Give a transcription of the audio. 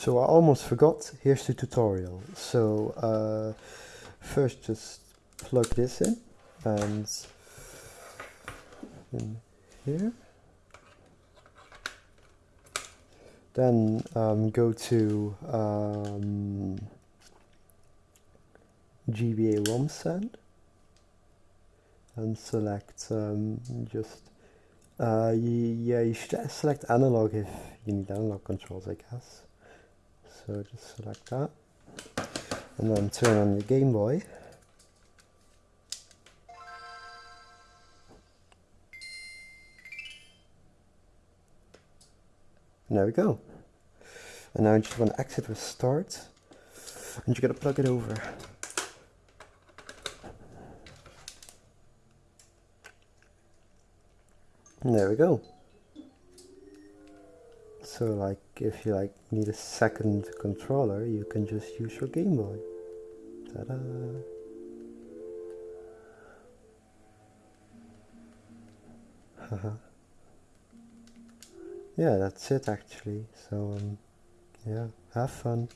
So I almost forgot, here's the tutorial. So uh, first just plug this in and in here. Then um, go to um, GBA ROM send and select um, just uh, yeah you should select analog if you need analog controls I guess so just select that. And then turn on your Game Boy. And there we go. And now you just want to exit with start. And you're going to plug it over. And there we go so like if you like need a second controller, you can just use your Game Boy. Ta-da! Yeah, that's it actually. So um, yeah, have fun.